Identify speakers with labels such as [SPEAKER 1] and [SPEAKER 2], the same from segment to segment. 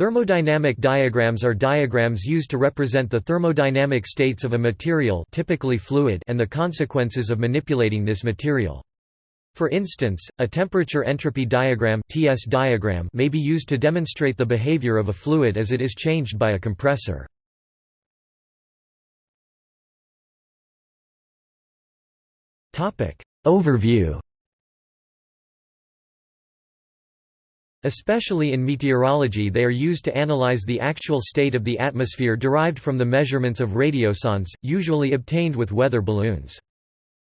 [SPEAKER 1] Thermodynamic diagrams are diagrams used to represent the thermodynamic states of a material typically fluid and the consequences of manipulating this material. For instance, a temperature entropy diagram, TS diagram may be used to demonstrate the behavior of a fluid as it is changed by a compressor. Overview Especially in meteorology they are used to analyze the actual state of the atmosphere derived from the measurements of radiosondes, usually obtained with weather balloons.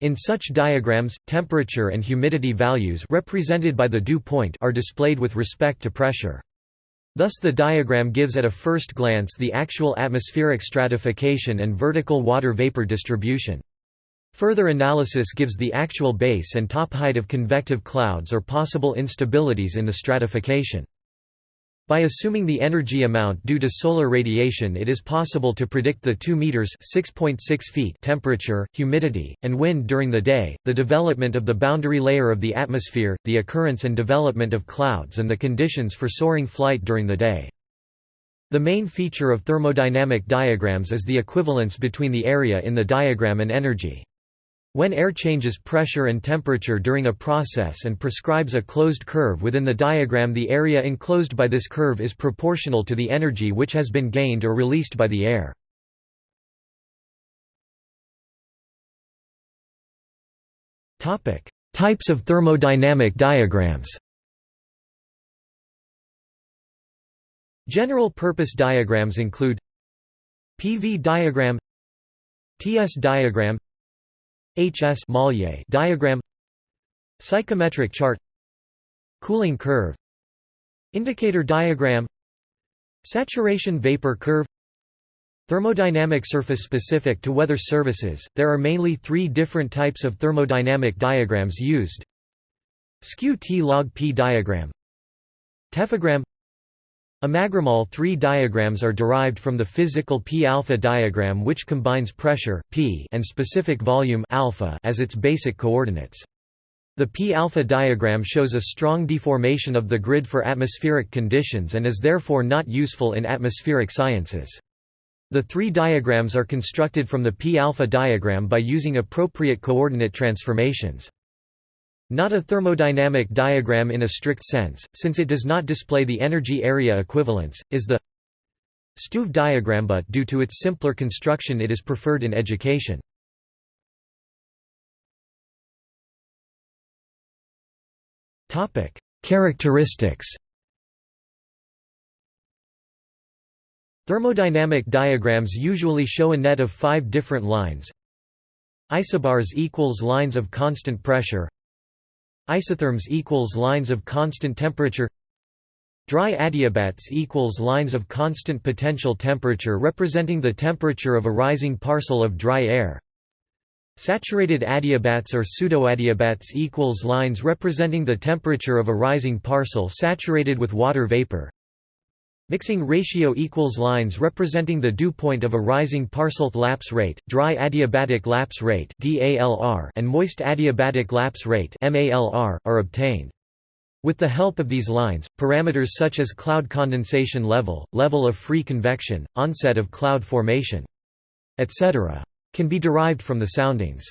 [SPEAKER 1] In such diagrams, temperature and humidity values represented by the dew point are displayed with respect to pressure. Thus the diagram gives at a first glance the actual atmospheric stratification and vertical water vapor distribution. Further analysis gives the actual base and top height of convective clouds or possible instabilities in the stratification. By assuming the energy amount due to solar radiation it is possible to predict the 2 meters (6.6 feet) temperature, humidity, and wind during the day, the development of the boundary layer of the atmosphere, the occurrence and development of clouds and the conditions for soaring flight during the day. The main feature of thermodynamic diagrams is the equivalence between the area in the diagram and energy. When air changes pressure and temperature during a process and prescribes a closed curve within the diagram the area enclosed by this curve is proportional to the energy which has been gained or released by the air. Types of thermodynamic diagrams General-purpose diagrams include PV diagram TS diagram HS diagram Psychrometric chart Cooling curve Indicator diagram Saturation vapor curve Thermodynamic surface specific to weather services, there are mainly three different types of thermodynamic diagrams used. Skew T log P diagram. Tephigram Emagram all 3 diagrams are derived from the physical p-alpha diagram which combines pressure p and specific volume alpha as its basic coordinates. The p-alpha diagram shows a strong deformation of the grid for atmospheric conditions and is therefore not useful in atmospheric sciences. The three diagrams are constructed from the p-alpha diagram by using appropriate coordinate transformations. Not a thermodynamic diagram in a strict sense, since it does not display the energy area equivalence, is the Stuve diagram but due to its simpler construction it is preferred in education. Characteristics. Thermodynamic diagrams usually show a net of five different lines. Isobars equals lines of constant pressure Isotherms equals lines of constant temperature. Dry adiabats equals lines of constant potential temperature representing the temperature of a rising parcel of dry air. Saturated adiabats or pseudoadiabats equals lines representing the temperature of a rising parcel saturated with water vapor Mixing ratio equals lines representing the dew point of a rising parcel lapse rate, dry adiabatic lapse rate and moist adiabatic lapse rate are obtained. With the help of these lines, parameters such as cloud condensation level, level of free convection, onset of cloud formation, etc. can be derived from the soundings.